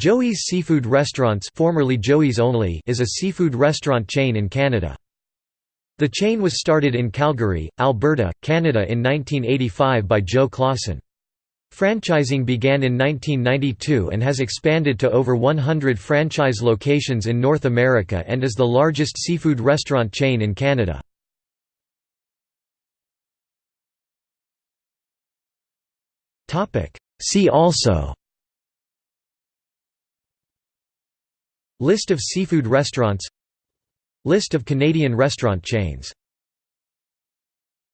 Joey's Seafood Restaurants formerly Joey's Only is a seafood restaurant chain in Canada. The chain was started in Calgary, Alberta, Canada in 1985 by Joe Clausen. Franchising began in 1992 and has expanded to over 100 franchise locations in North America and is the largest seafood restaurant chain in Canada. See also List of seafood restaurants. List of Canadian restaurant chains